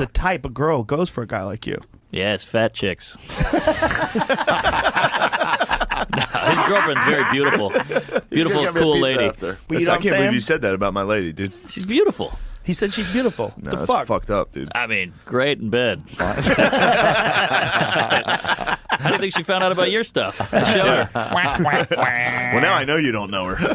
the type of girl goes for a guy like you. Yeah, it's fat chicks. No, his girlfriend's very beautiful. Beautiful, cool lady. you know I can't believe you said that about my lady, dude. She's beautiful. He said she's beautiful. No, the that's fuck? fucked up, dude. I mean, great in bed. How do you think she found out about your stuff? Show her. Well, now I know you don't know her.